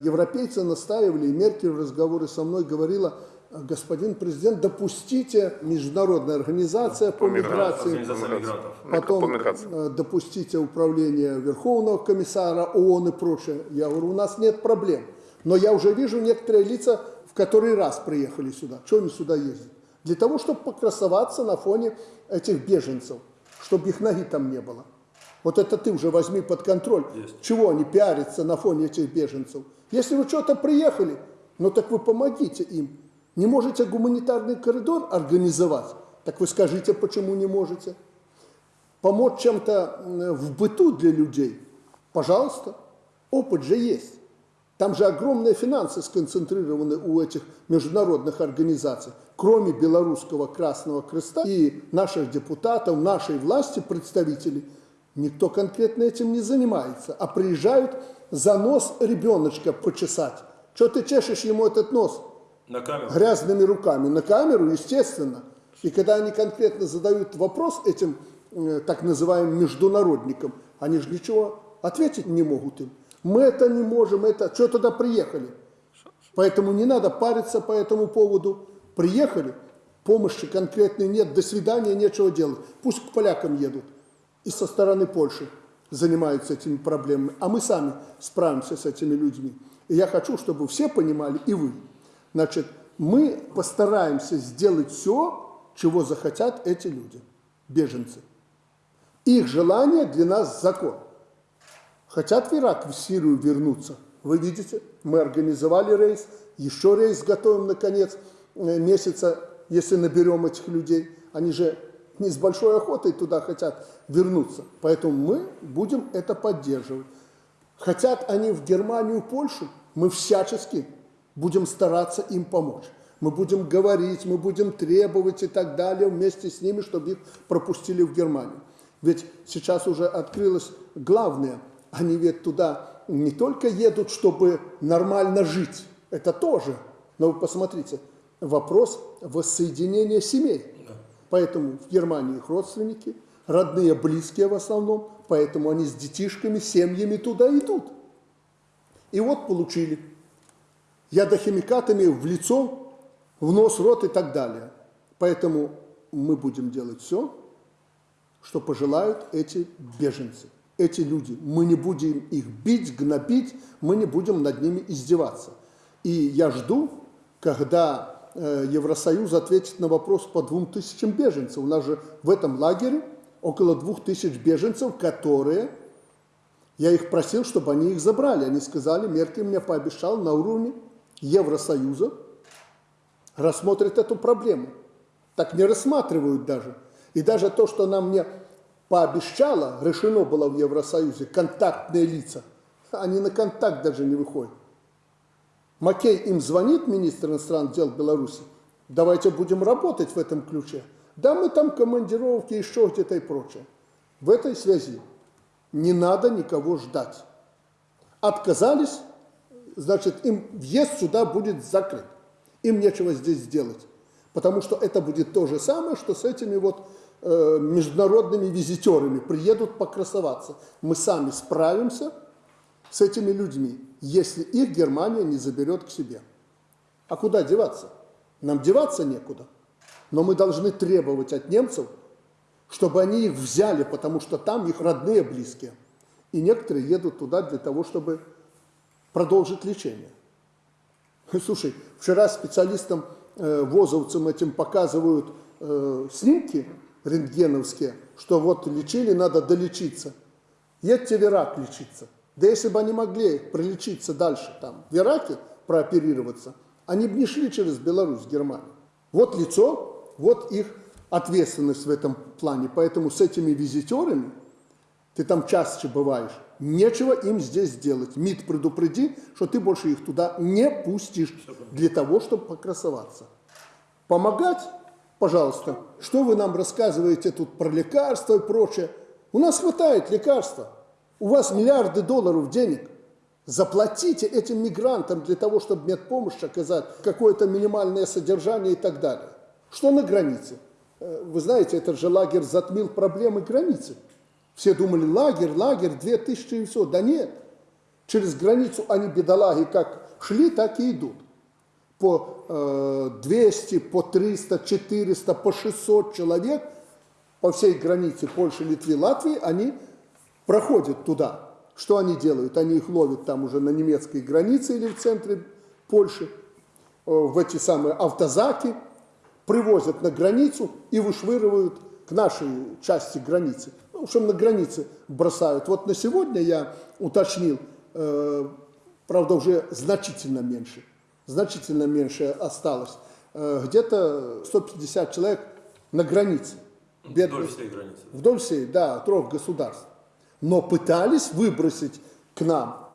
Европейцы настаивали, и Меркель в разговоре со мной говорила, господин президент, допустите международная организация по, миграции, Организация мигрантов. потом По миграции. э, допустите управление Верховного комиссара ООН и прочее. Я говорю, у нас нет проблем. Но я уже вижу некоторые лица, в который раз приехали сюда. Что они сюда ездят? Для того, чтобы покрасоваться на фоне этих беженцев, чтобы их ноги там не было. Вот это ты уже возьми под контроль. Есть. Чего они пиарятся на фоне этих беженцев? Если вы что-то приехали, ну так вы помогите им. Не можете гуманитарный коридор организовать? Так вы скажите, почему не можете? Помочь чем-то в быту для людей? Пожалуйста. Опыт же есть. Там же огромные финансы сконцентрированы у этих международных организаций. Кроме Белорусского Красного Креста и наших депутатов, нашей власти, представителей, никто конкретно этим не занимается. А приезжают за нос ребеночка почесать. Что ты чешешь ему этот нос? На камеру. грязными руками на камеру, естественно. И когда они конкретно задают вопрос этим э, так называемым международникам, они же ничего ответить не могут им. Мы это не можем, это что тогда приехали? Поэтому не надо париться по этому поводу. Приехали, помощи конкретной нет, до свидания, нечего делать. Пусть к полякам едут и со стороны Польши занимаются этими проблемами, а мы сами справимся с этими людьми. И я хочу, чтобы все понимали, и вы. Значит, мы постараемся сделать все, чего захотят эти люди, беженцы. Их желание для нас закон. Хотят в Ирак, в Сирию вернуться. Вы видите, мы организовали рейс, еще рейс готовим на конец э, месяца, если наберем этих людей. Они же не с большой охотой туда хотят вернуться. Поэтому мы будем это поддерживать. Хотят они в Германию, Польшу, мы всячески будем стараться им помочь. Мы будем говорить, мы будем требовать и так далее вместе с ними, чтобы их пропустили в Германию. Ведь сейчас уже открылось главное. Они ведь туда не только едут, чтобы нормально жить, это тоже. Но вы посмотрите, вопрос воссоединения семей. Поэтому в Германии их родственники, родные, близкие в основном, поэтому они с детишками, семьями туда идут. И вот получили ядохимикатами в лицо, в нос, рот и так далее. Поэтому мы будем делать все, что пожелают эти беженцы, эти люди. Мы не будем их бить, гнобить, мы не будем над ними издеваться. И я жду, когда Евросоюз ответит на вопрос по двум тысячам беженцев. У нас же в этом лагере около двух тысяч беженцев, которые, я их просил, чтобы они их забрали. Они сказали, Меркель мне пообещал на уровне Евросоюза рассмотрит эту проблему. Так не рассматривают даже. И даже то, что она мне пообещала, решено было в Евросоюзе, контактные лица, они на контакт даже не выходят. Макей им звонит, министр иностранных дел Беларуси, давайте будем работать в этом ключе. Да, мы там командировки, еще где-то и прочее. В этой связи не надо никого ждать. Отказались, значит, им въезд сюда будет закрыт. Им нечего здесь сделать. Потому что это будет то же самое, что с этими вот э, международными визитерами приедут покрасоваться. Мы сами справимся с этими людьми, если их Германия не заберет к себе. А куда деваться? Нам деваться некуда. Но мы должны требовать от немцев, чтобы они их взяли, потому что там их родные близкие. И некоторые едут туда для того, чтобы продолжить лечение. Слушай, вчера специалистам, э, возовцам этим показывают э, снимки рентгеновские, что вот лечили, надо долечиться. Едьте в Ирак лечиться. Да если бы они могли пролечиться дальше, там, в Ираке прооперироваться, они бы не шли через Беларусь, Германию. Вот лицо, вот их ответственность в этом плане. Поэтому с этими визитерами, ты там чаще бываешь, нечего им здесь делать. МИД предупреди, что ты больше их туда не пустишь для того, чтобы покрасоваться. Помогать? Пожалуйста. Что вы нам рассказываете тут про лекарства и прочее? У нас хватает лекарства. У вас миллиарды долларов денег. Заплатите этим мигрантам для того, чтобы медпомощь оказать, какое-то минимальное содержание и так далее. Что на границе? Э, Вы знаете, этот же лагерь затмил проблемы границы. Все думали, лагерь, лагерь, 2000 и все. Да нет. Через границу они, бедолаги, как шли, так и идут. По э, 200, по 300, 400, по 600 человек по всей границе Польши, Литвы, Латвии, они проходят туда. Что они делают? Они их ловят там уже на немецкой границе или в центре Польши, э, в эти самые автозаки, привозят на границу и вышвыривают к нашей части границы. Ну, в общем, на границе бросают. Вот на сегодня я уточнил, э, правда, уже значительно меньше, значительно меньше осталось. Э, где-то 150 человек на границе. Вдоль всей границы. Вдоль всей, да, трех государств. Но пытались выбросить к нам